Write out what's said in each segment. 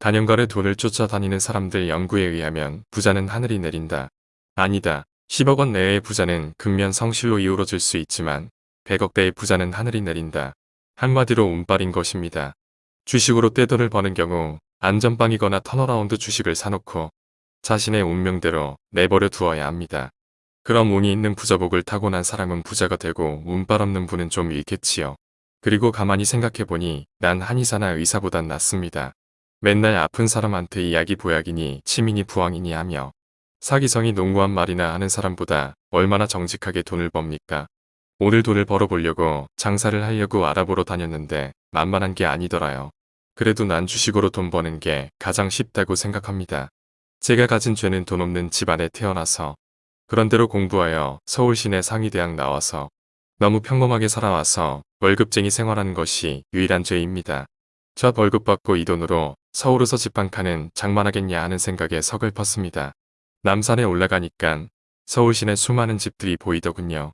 단연간의 돈을 쫓아다니는 사람들 연구에 의하면 부자는 하늘이 내린다. 아니다. 10억 원 내외의 부자는 근면 성실로 이루어질 수 있지만 100억대의 부자는 하늘이 내린다. 한마디로 운빨인 것입니다. 주식으로 떼돈을 버는 경우 안전빵이거나 turnaround 주식을 사놓고 자신의 운명대로 내버려 두어야 합니다. 그럼 운이 있는 부자복을 타고난 사람은 부자가 되고 운빨 없는 분은 좀 잃겠지요. 그리고 가만히 생각해보니 난 한의사나 의사보단 낫습니다. 맨날 아픈 사람한테 이야기 보약이니 치민이 부왕이니 하며 사기성이 농구한 말이나 하는 사람보다 얼마나 정직하게 돈을 법니까? 오늘 돈을 벌어보려고 장사를 하려고 알아보러 다녔는데 만만한 게 아니더라요. 그래도 난 주식으로 돈 버는 게 가장 쉽다고 생각합니다. 제가 가진 죄는 돈 없는 집안에 태어나서 그런대로 공부하여 서울 시내 상위대학 나와서 너무 평범하게 살아와서 월급쟁이 생활하는 것이 유일한 죄입니다. 저 월급 받고 이 돈으로 서울에서 집 한 칸은 장만하겠냐 하는 생각에 서글펐습니다. 남산에 올라가니깐 서울 시내 수많은 집들이 보이더군요.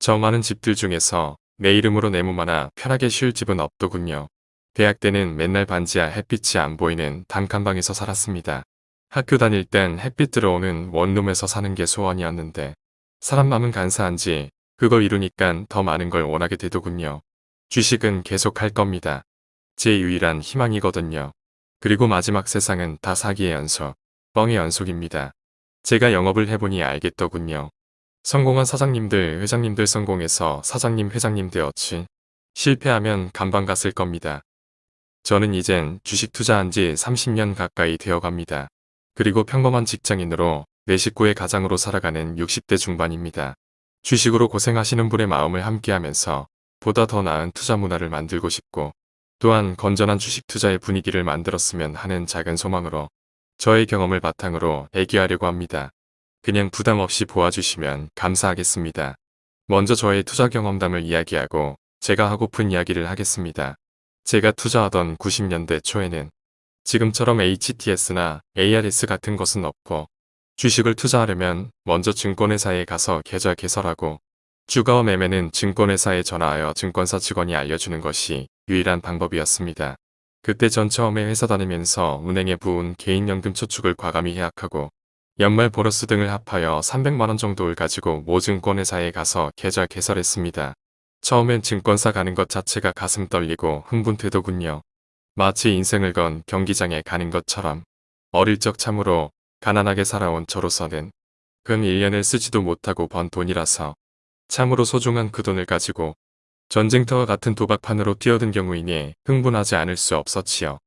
저 많은 집들 중에서 내 이름으로 내 몸 하나 편하게 쉴 집은 없더군요. 대학 때는 맨날 반지하 햇빛이 안 보이는 단칸방에서 살았습니다. 학교 다닐 땐 햇빛 들어오는 원룸에서 사는 게 소원이었는데 사람 마음은 간사한지 그걸 이루니깐 더 많은 걸 원하게 되더군요. 주식은 계속 할 겁니다. 제 유일한 희망이거든요. 그리고 마지막 세상은 다 사기의 연속, 뻥의 연속입니다. 제가 영업을 해보니 알겠더군요. 성공한 사장님들, 회장님들 성공해서 사장님, 회장님 되었지. 실패하면 간방 갔을 겁니다. 저는 이젠 주식 투자한 지 30년 가까이 되어갑니다. 그리고 평범한 직장인으로 내 식구의 가장으로 살아가는 60대 중반입니다. 주식으로 고생하시는 분의 마음을 함께하면서 보다 더 나은 투자 문화를 만들고 싶고 또한 건전한 주식 투자의 분위기를 만들었으면 하는 작은 소망으로 저의 경험을 바탕으로 애기하려고 합니다. 그냥 부담 없이 보아주시면 감사하겠습니다. 먼저 저의 투자 경험담을 이야기하고 제가 하고픈 이야기를 하겠습니다. 제가 투자하던 90년대 초에는 지금처럼 HTS나 ARS 같은 것은 없고 주식을 투자하려면 먼저 증권회사에 가서 계좌 개설하고 주가와 매매는 증권회사에 전화하여 증권사 직원이 알려주는 것이 유일한 방법이었습니다. 그때 전 처음에 회사 다니면서 은행에 부은 개인연금 저축을 과감히 해약하고 연말 보너스 등을 합하여 300만원 정도를 가지고 모 증권회사에 가서 계좌 개설했습니다. 처음엔 증권사 가는 것 자체가 가슴 떨리고 흥분되더군요. 마치 인생을 건 경기장에 가는 것처럼 어릴 적 참으로 가난하게 살아온 저로서는 근 1년을 쓰지도 못하고 번 돈이라서 참으로 소중한 그 돈을 가지고 전쟁터와 같은 도박판으로 뛰어든 경우이니 흥분하지 않을 수 없었지요.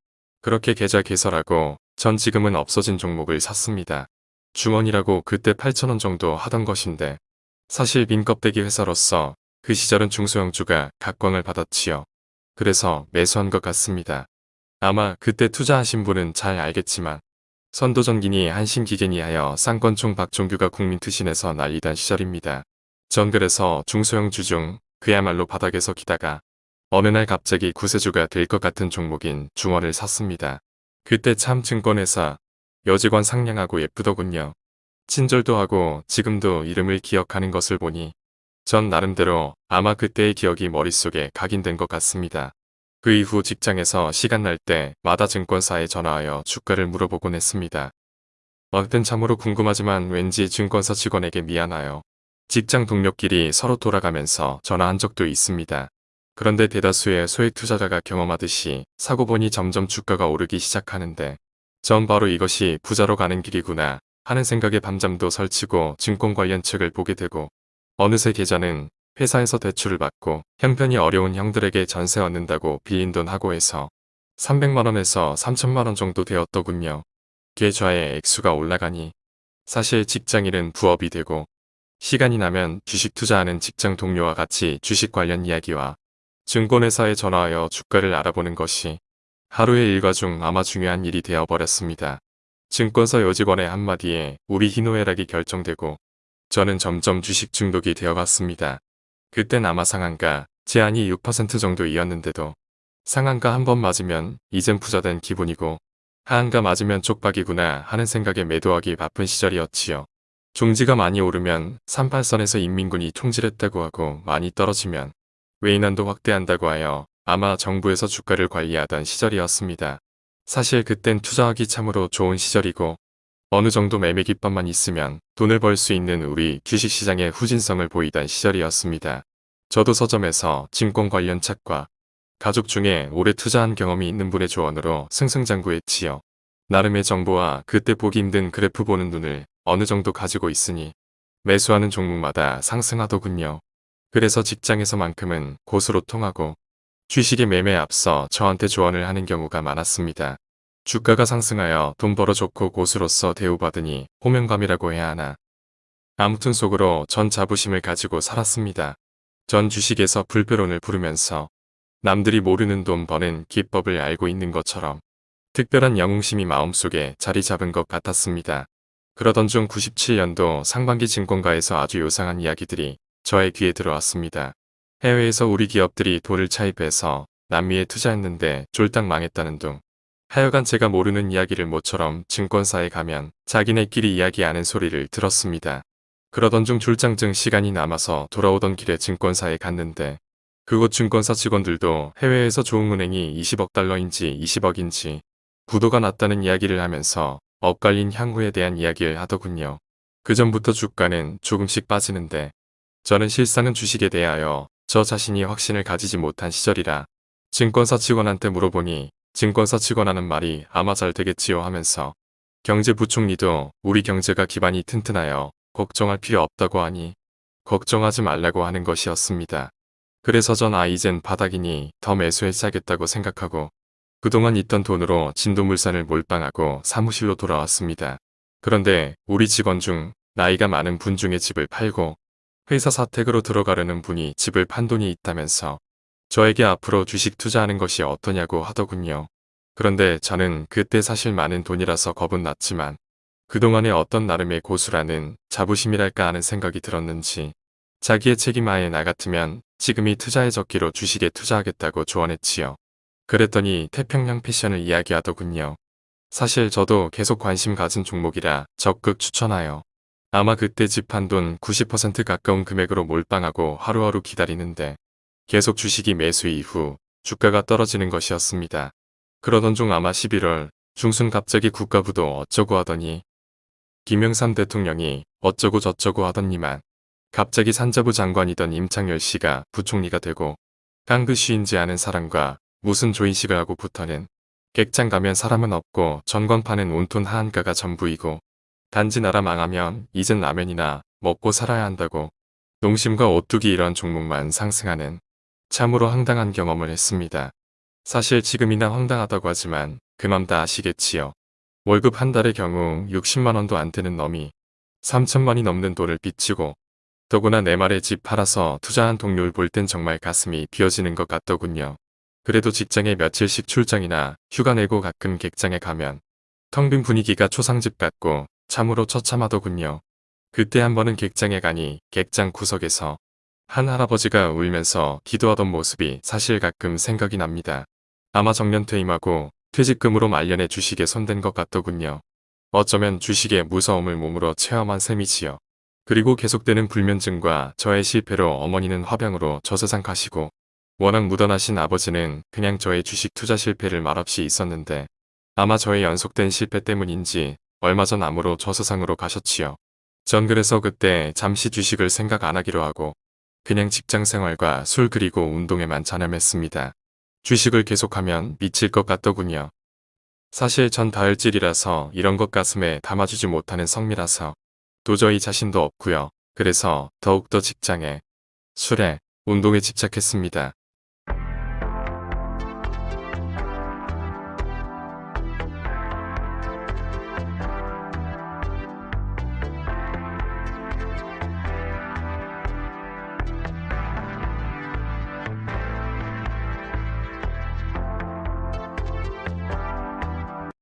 그렇게 계좌 개설하고 전 지금은 없어진 종목을 샀습니다. 중원이라고 그때 8천원 정도 하던 것인데 사실 빈껍데기 회사로서 그 시절은 중소형주가 각광을 받았지요. 그래서 매수한 것 같습니다. 아마 그때 투자하신 분은 잘 알겠지만 선도전기니 한신기계니 하여 쌍권총 박종규가 국민투신에서 난리단 시절입니다. 전 그래서 중소형 주 중 그야말로 바닥에서 기다가 어느 날 갑자기 구세주가 될 것 같은 종목인 중원을 샀습니다. 그때 참 증권회사 여직원 상냥하고 예쁘더군요. 친절도 하고 지금도 이름을 기억하는 것을 보니 전 나름대로 아마 그때의 기억이 머릿속에 각인된 것 같습니다. 그 이후 직장에서 시간 날 때마다 증권사에 전화하여 주가를 물어보곤 했습니다. 어떤 참으로 궁금하지만 왠지 증권사 직원에게 미안하여 직장 동료끼리 서로 돌아가면서 전화한 적도 있습니다. 그런데 대다수의 소액 투자자가 경험하듯이 사고 보니 점점 주가가 오르기 시작하는데 전 바로 이것이 부자로 가는 길이구나 하는 생각에 밤잠도 설치고 증권 관련 책을 보게 되고 어느새 계좌는 회사에서 대출을 받고 형편이 어려운 형들에게 전세 얻는다고 빌린 돈 하고 해서 300만원에서 3천만원 정도 되었더군요. 계좌의 액수가 올라가니 사실 직장인은 부업이 되고 시간이 나면 주식 투자하는 직장 동료와 같이 주식 관련 이야기와 증권회사에 전화하여 주가를 알아보는 것이 하루의 일과 중 아마 중요한 일이 되어버렸습니다. 증권사 여직원의 한마디에 우리 희노애락이 결정되고 저는 점점 주식 중독이 되어갔습니다. 그땐 아마 상한가 제한이 6% 정도이었는데도 상한가 한 번 맞으면 이젠 부자된 기분이고 하한가 맞으면 쪽박이구나 하는 생각에 매도하기 바쁜 시절이었지요. 종지가 많이 오르면 38선에서 인민군이 총질했다고 하고 많이 떨어지면 외인한도 확대한다고 하여 아마 정부에서 주가를 관리하던 시절이었습니다. 사실 그땐 투자하기 참으로 좋은 시절이고 어느 정도 매매 기법만 있으면 돈을 벌 수 있는 우리 주식시장의 후진성을 보이던 시절이었습니다. 저도 서점에서 증권 관련 책과 가족 중에 오래 투자한 경험이 있는 분의 조언으로 승승장구했지요. 나름의 정보와 그때 보기 힘든 그래프 보는 눈을 어느 정도 가지고 있으니 매수하는 종목마다 상승하더군요. 그래서 직장에서만큼은 고수로 통하고 주식의 매매에 앞서 저한테 조언을 하는 경우가 많았습니다. 주가가 상승하여 돈 벌어 좋고 고수로서 대우받으니 호명감이라고 해야 하나. 아무튼 속으로 전 자부심을 가지고 살았습니다. 전 주식에서 불배론을 부르면서 남들이 모르는 돈 버는 기법을 알고 있는 것처럼 특별한 영웅심이 마음속에 자리 잡은 것 같았습니다. 그러던 중 97년도 상반기 증권가에서 아주 요상한 이야기들이 저의 귀에 들어왔습니다. 해외에서 우리 기업들이 돈을 차입해서 남미에 투자했는데 쫄딱 망했다는 둥. 하여간 제가 모르는 이야기를 모처럼 증권사에 가면 자기네끼리 이야기하는 소리를 들었습니다. 그러던 중 출장증 시간이 남아서 돌아오던 길에 증권사에 갔는데 그곳 증권사 직원들도 해외에서 좋은 은행이 20억 달러인지 20억인지 부도가 났다는 이야기를 하면서 엇갈린 향후에 대한 이야기를 하더군요. 그 전부터 주가는 조금씩 빠지는데 저는 실상은 주식에 대하여 저 자신이 확신을 가지지 못한 시절이라 증권사 직원한테 물어보니 증권사 직원하는 말이 아마 잘 되겠지요 하면서 경제부총리도 우리 경제가 기반이 튼튼하여 걱정할 필요 없다고 하니 걱정하지 말라고 하는 것이었습니다. 그래서 전 아 이젠 바닥이니 더 매수해야겠다고 생각하고 그동안 있던 돈으로 진도물산을 몰빵하고 사무실로 돌아왔습니다. 그런데 우리 직원 중 나이가 많은 분 중에 집을 팔고 회사 사택으로 들어가려는 분이 집을 판 돈이 있다면서 저에게 앞으로 주식 투자하는 것이 어떠냐고 하더군요. 그런데 저는 그때 사실 많은 돈이라서 겁은 났지만 그동안의 어떤 나름의 고수라는 자부심이랄까 하는 생각이 들었는지 자기의 책임하에 나 같으면 지금이 투자의 적기로 주식에 투자하겠다고 조언했지요. 그랬더니 태평양 패션을 이야기하더군요. 사실 저도 계속 관심 가진 종목이라 적극 추천하여 아마 그때 집 한 돈 90% 가까운 금액으로 몰빵하고 하루하루 기다리는데 계속 주식이 매수 이후 주가가 떨어지는 것이었습니다. 그러던 중 아마 11월 중순 갑자기 국가부도 어쩌고 하더니 김영삼 대통령이 어쩌고 저쩌고 하더니만 갑자기 산자부 장관이던 임창열 씨가 부총리가 되고 깡그쉬인지 아는 사람과 무슨 조인식을 하고 붙어는 객장 가면 사람은 없고 전광판은 온통 하한가가 전부이고 단지 나라 망하면 이젠 라면이나 먹고 살아야 한다고 농심과 오뚜기 이런 종목만 상승하는 참으로 황당한 경험을 했습니다. 사실 지금이나 황당하다고 하지만 그맘 다 아시겠지요. 월급 한 달의 경우 60만원도 안 되는 놈이 3천만이 넘는 돈을 빚지고 더구나 내 말에 집 팔아서 투자한 동료를 볼 땐 정말 가슴이 비어지는 것 같더군요. 그래도 직장에 며칠씩 출장이나 휴가 내고 가끔 객장에 가면 텅 빈 분위기가 초상집 같고 참으로 처참하더군요. 그때 한 번은 객장에 가니 객장 구석에서 한 할아버지가 울면서 기도하던 모습이 사실 가끔 생각이 납니다. 아마 정년 퇴임하고 퇴직금으로 말년에 주식에 손댄 것 같더군요. 어쩌면 주식의 무서움을 몸으로 체험한 셈이지요. 그리고 계속되는 불면증과 저의 실패로 어머니는 화병으로 저세상 가시고 워낙 무던하신 아버지는 그냥 저의 주식 투자 실패를 말없이 있었는데 아마 저의 연속된 실패 때문인지 얼마 전 암으로 저세상으로 가셨지요. 전 그래서 그때 잠시 주식을 생각 안 하기로 하고 그냥 직장 생활과 술 그리고 운동에만 전념했습니다. 주식을 계속하면 미칠 것 같더군요. 사실 전 다혈질이라서 이런 것 가슴에 담아주지 못하는 성미라서 도저히 자신도 없고요. 그래서 더욱더 직장에, 술에, 운동에 집착했습니다.